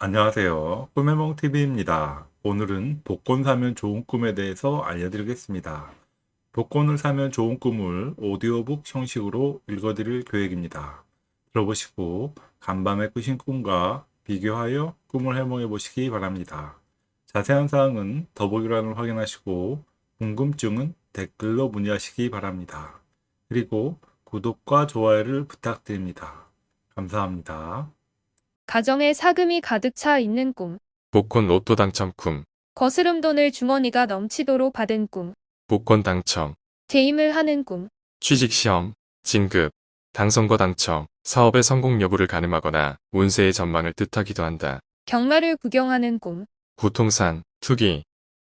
안녕하세요. 꿈해몽TV입니다. 오늘은 복권 사면 좋은 꿈에 대해서 알려드리겠습니다. 복권을 사면 좋은 꿈을 오디오북 형식으로 읽어드릴 계획입니다. 들어보시고 간밤에 꾸신 꿈과 비교하여 꿈을 해몽해 보시기 바랍니다. 자세한 사항은 더보기란을 확인하시고 궁금증은 댓글로 문의하시기 바랍니다. 그리고 구독과 좋아요를 부탁드립니다. 감사합니다. 가정에 사금이 가득 차 있는 꿈. 복권 로또 당첨 꿈, 거스름 돈을 주머니가 넘치도록 받은 꿈. 복권 당첨, 재임을 하는 꿈. 취직시험, 진급, 당선거 당첨, 사업의 성공 여부를 가늠하거나 운세의 전망을 뜻하기도 한다. 경마를 구경하는 꿈. 부통산, 투기,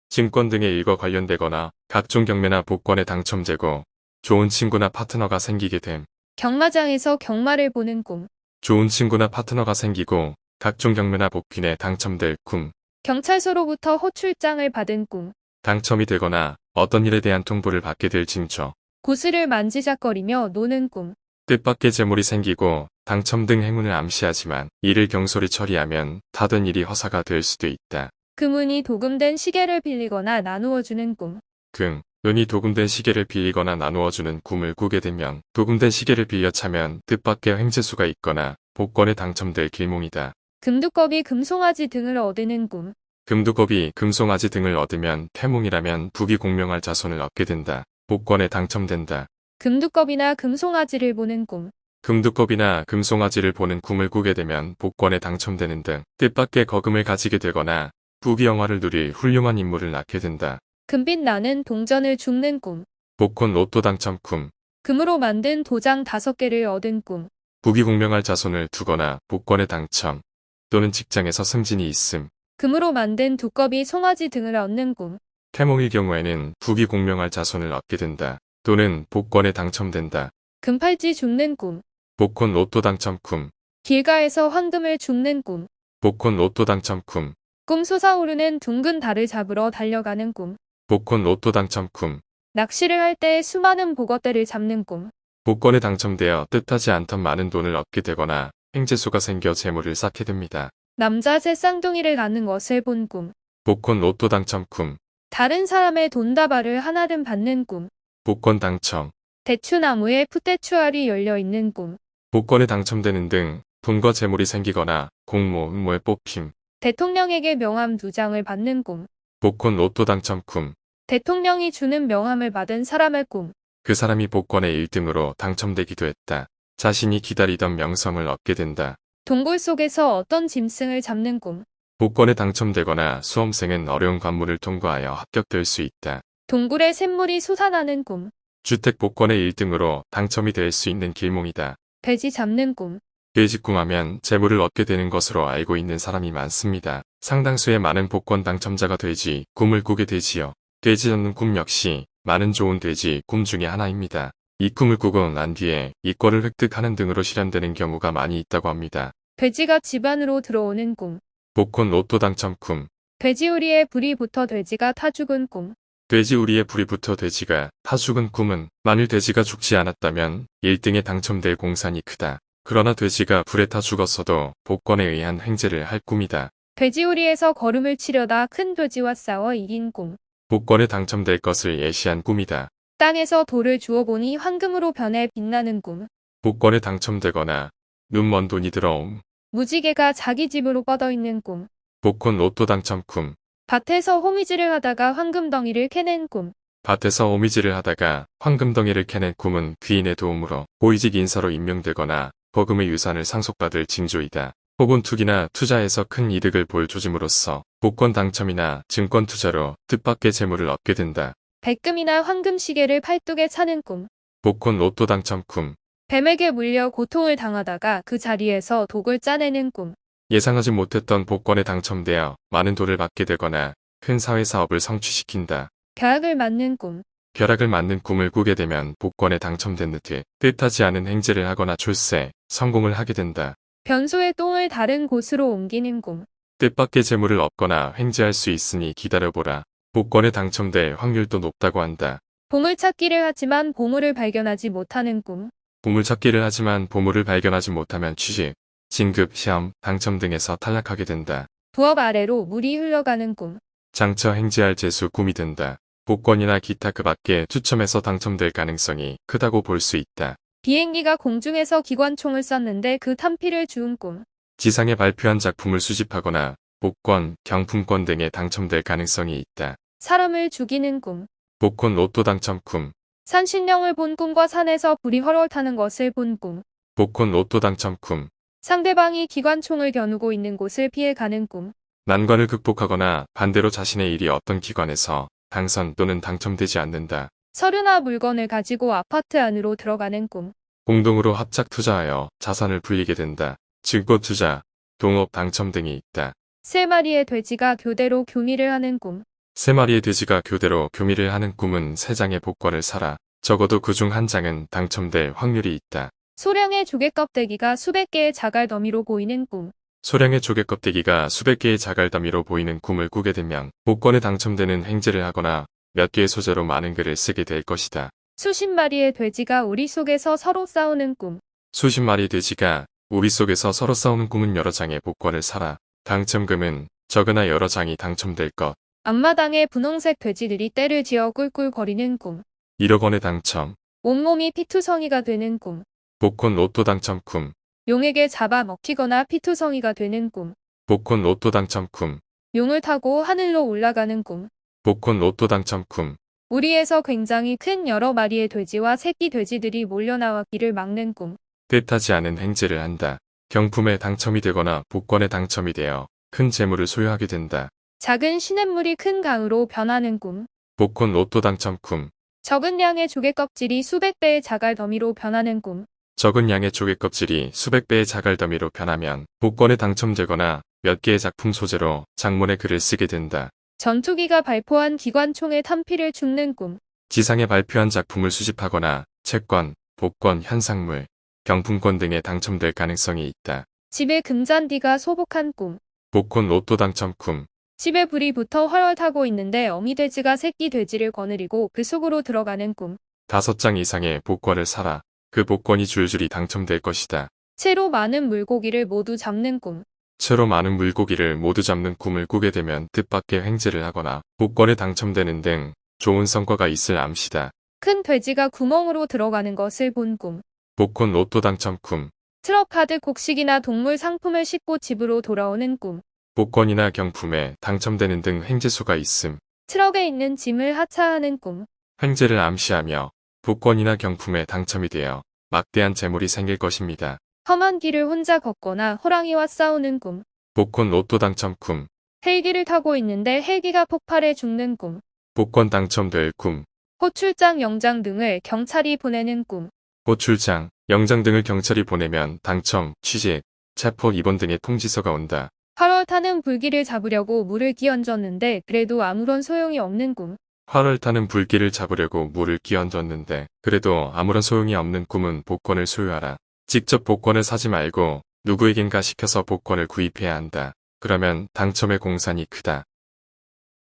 증권 등의 일과 관련되거나 각종 경매나 복권에 당첨되고 좋은 친구나 파트너가 생기게 됨. 경마장에서 경마를 보는 꿈. 좋은 친구나 파트너가 생기고 각종 경매나 복권에 당첨될 꿈. 경찰서로부터 호출장을 받은 꿈. 당첨이 되거나 어떤 일에 대한 통보를 받게 될 징조. 고스를 만지작거리며 노는 꿈. 뜻밖의 재물이 생기고 당첨 등 행운을 암시하지만 이를 경솔히 처리하면 타던 일이 허사가 될 수도 있다. 금운이 도금된 시계를 빌리거나 나누어주는 꿈. 금, 은이 도금된 시계를 빌리거나 나누어주는 꿈을 꾸게 되면 도금된 시계를 빌려 차면 뜻밖의 횡재수가 있거나 복권에 당첨될 길몽이다. 금두꺼비 금송아지 등을 얻는 꿈. 금두겁이 금송아지 등을 얻으면 태몽이라면 북이 공명할 자손을 얻게 된다. 복권에 당첨된다. 금두꺼비나 금송아지를 보는 꿈. 금두겁이나 금송아지를 보는 꿈을 꾸게 되면 복권에 당첨되는 등 뜻밖의 거금을 가지게 되거나 부귀영화를 누릴 훌륭한 인물을 낳게 된다. 금빛 나는 동전을 줍는 꿈. 복권 로또 당첨 꿈, 금으로 만든 도장 다섯 개를 얻은 꿈. 부귀공명할 자손을 두거나 복권에 당첨 또는 직장에서 승진이 있음. 금으로 만든 두꺼비 송아지 등을 얻는 꿈. 태몽일 경우에는 부귀공명할 자손을 얻게 된다. 또는 복권에 당첨된다. 금팔찌 줍는 꿈. 복권 로또 당첨 꿈, 길가에서 황금을 줍는 꿈. 복권 로또 당첨 꿈, 꿈 솟아오르는 둥근 달을 잡으러 달려가는 꿈. 복권 로또 당첨 꿈, 낚시를 할때 수많은 보거대를 잡는 꿈. 복권에 당첨되어 뜻하지 않던 많은 돈을 얻게 되거나 행재수가 생겨 재물을 쌓게 됩니다. 남자 새 쌍둥이를 낳는 것을 본 꿈. 복권 로또 당첨 꿈, 다른 사람의 돈다발을 하나든 받는 꿈. 복권 당첨, 대추나무에 풋대추알이 열려 있는 꿈. 복권에 당첨되는 등 돈과 재물이 생기거나 공모, 음모에 뽑힘, 대통령에게 명함 두 장을 받는 꿈. 복권 로또 당첨 꿈, 대통령이 주는 명함을 받은 사람의 꿈. 그 사람이 복권의 1등으로 당첨되기도 했다. 자신이 기다리던 명성을 얻게 된다. 동굴 속에서 어떤 짐승을 잡는 꿈. 복권에 당첨되거나 수험생은 어려운 관문을 통과하여 합격될 수 있다. 동굴에 샘물이 솟아나는 꿈. 주택 복권의 1등으로 당첨이 될 수 있는 길몽이다. 돼지 잡는 꿈. 돼지꿈하면 재물을 얻게 되는 것으로 알고 있는 사람이 많습니다. 상당수의 많은 복권 당첨자가 돼지 꿈을 꾸게 되지요. 돼지 잡는 꿈 역시 많은 좋은 돼지 꿈 중의 하나입니다. 이 꿈을 꾸고 난 뒤에 이권을 획득하는 등으로 실현되는 경우가 많이 있다고 합니다. 돼지가 집 안으로 들어오는 꿈. 복권 로또 당첨 꿈, 돼지우리에 불이 붙어 돼지가 타 죽은 꿈. 돼지우리에 불이 붙어 돼지가 타 죽은 꿈은 만일 돼지가 죽지 않았다면 1등에 당첨될 공산이 크다. 그러나 돼지가 불에 타 죽었어도 복권에 의한 횡재를 할 꿈이다. 돼지우리에서 걸음을 치려다 큰 돼지와 싸워 이긴 꿈. 복권에 당첨될 것을 예시한 꿈이다. 땅에서 돌을 주워보니 황금으로 변해 빛나는 꿈. 복권에 당첨되거나 눈먼 돈이 들어옴. 무지개가 자기 집으로 뻗어있는 꿈. 복권 로또 당첨 꿈. 밭에서 호미질을 하다가 황금덩이를 캐낸 꿈. 밭에서 오미질을 하다가 황금덩이를 캐낸 꿈은 귀인의 도움으로 고위직 인사로 임명되거나 버금의 유산을 상속받을 징조이다. 혹은 투기나 투자에서 큰 이득을 볼 조짐으로써 복권 당첨이나 증권 투자로 뜻밖의 재물을 얻게 된다. 백금이나 황금 시계를 팔뚝에 차는 꿈. 복권 로또 당첨 꿈. 뱀에게 물려 고통을 당하다가 그 자리에서 독을 짜내는 꿈. 예상하지 못했던 복권에 당첨되어 많은 돈을 받게 되거나 큰 사회 사업을 성취시킨다. 벼락을 맞는 꿈. 벼락을 맞는 꿈을 꾸게 되면 복권에 당첨된 듯이 뜻하지 않은 행재를 하거나 출세, 성공을 하게 된다. 변소의 똥을 다른 곳으로 옮기는 꿈. 뜻밖의 재물을 얻거나 횡재할 수 있으니 기다려보라. 복권에 당첨될 확률도 높다고 한다. 보물찾기를 하지만 보물을 발견하지 못하는 꿈. 보물찾기를 하지만 보물을 발견하지 못하면 취직, 진급, 시험, 당첨 등에서 탈락하게 된다. 부업 아래로 물이 흘러가는 꿈. 장처 행지할 재수 꿈이 든다. 복권이나 기타 그 밖에 추첨해서 당첨될 가능성이 크다고 볼 수 있다. 비행기가 공중에서 기관총을 쐈는데 그 탄피를 주운 꿈. 지상에 발표한 작품을 수집하거나 복권, 경품권 등에 당첨될 가능성이 있다. 사람을 죽이는 꿈. 복권 로또 당첨 꿈, 산신령을 본 꿈과 산에서 불이 헐헐 타는 것을 본 꿈. 복권 로또 당첨 꿈, 상대방이 기관총을 겨누고 있는 곳을 피해 가는 꿈. 난관을 극복하거나 반대로 자신의 일이 어떤 기관에서 당선 또는 당첨되지 않는다. 서류나 물건을 가지고 아파트 안으로 들어가는 꿈. 공동으로 합작 투자하여 자산을 불리게 된다. 증권 투자, 동업 당첨 등이 있다. 세 마리의 돼지가 교대로 교미를 하는 꿈. 세 마리의 돼지가 교대로 교미를 하는 꿈은 세 장의 복권을 사라. 적어도 그 중 한 장은 당첨될 확률이 있다. 소량의 조개 껍데기가 수백 개의 자갈 더미로 보이는 꿈. 소량의 조개 껍데기가 수백 개의 자갈 더미로 보이는 꿈을 꾸게 되면 복권에 당첨되는 행제를 하거나 몇 개의 소재로 많은 글을 쓰게 될 것이다. 수십 마리의 돼지가 우리 속에서 서로 싸우는 꿈. 수십 마리 돼지가 우리 속에서 서로 싸우는 꿈은 여러 장의 복권을 사라. 당첨금은 적으나 여러 장이 당첨될 것. 앞마당에 분홍색 돼지들이 떼를 지어 꿀꿀거리는 꿈. 1억 원의 당첨. 온몸이 피투성이가 되는 꿈. 복권 로또 당첨 꿈. 용에게 잡아 먹히거나 피투성이가 되는 꿈. 복권 로또 당첨 꿈. 용을 타고 하늘로 올라가는 꿈. 복권 로또 당첨 꿈. 우리에서 굉장히 큰 여러 마리의 돼지와 새끼 돼지들이 몰려나와 길을 막는 꿈. 뜻하지 않은 행제를 한다. 경품에 당첨이 되거나 복권에 당첨이 되어 큰 재물을 소유하게 된다. 작은 시냇물이 큰 강으로 변하는 꿈. 복권 로또 당첨 꿈. 적은 양의 조개 껍질이 수백 배의 자갈 더미로 변하는 꿈. 적은 양의 조개 껍질이 수백 배의 자갈 더미로 변하면 복권에 당첨되거나 몇 개의 작품 소재로 장문의 글을 쓰게 된다. 전투기가 발포한 기관총의 탄피를 죽는 꿈. 지상에 발표한 작품을 수집하거나 채권, 복권, 현상물, 경품권 등에 당첨될 가능성이 있다. 집에 금잔디가 소복한 꿈. 복권 로또 당첨 꿈. 집에 불이 붙어 헐헐 타고 있는데 어미 돼지가 새끼 돼지를 거느리고 그 속으로 들어가는 꿈. 다섯 장 이상의 복권을 사라. 그 복권이 줄줄이 당첨될 것이다. 채로 많은 물고기를 모두 잡는 꿈. 채로 많은 물고기를 모두 잡는 꿈을 꾸게 되면 뜻밖의 횡재를 하거나 복권에 당첨되는 등 좋은 성과가 있을 암시다. 큰 돼지가 구멍으로 들어가는 것을 본 꿈. 복권 로또 당첨 꿈. 트럭 카드 곡식이나 동물 상품을 싣고 집으로 돌아오는 꿈. 복권이나 경품에 당첨되는 등 횡재수가 있음. 트럭에 있는 짐을 하차하는 꿈. 횡재를 암시하며 복권이나 경품에 당첨이 되어 막대한 재물이 생길 것입니다. 험한 길을 혼자 걷거나 호랑이와 싸우는 꿈. 복권 로또 당첨 꿈. 헬기를 타고 있는데 헬기가 폭발해 죽는 꿈. 복권 당첨될 꿈. 호출장 영장 등을 경찰이 보내는 꿈. 호출장, 영장 등을 경찰이 보내면 당첨, 취직, 체포 입원 등의 통지서가 온다. 8월 타는 불길을 잡으려고 물을 끼얹었는데 그래도 아무런 소용이 없는 꿈. 활을 타는 불길을 잡으려고 물을 끼얹었는데 그래도 아무런 소용이 없는 꿈은 복권을 소유하라. 직접 복권을 사지 말고 누구에겐가 시켜서 복권을 구입해야 한다. 그러면 당첨의 공산이 크다.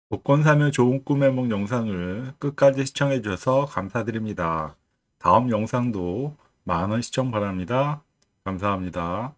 복권 사면 좋은 꿈의 몽 영상을 끝까지 시청해 주셔서 감사드립니다. 다음 영상도 많은 시청 바랍니다. 감사합니다.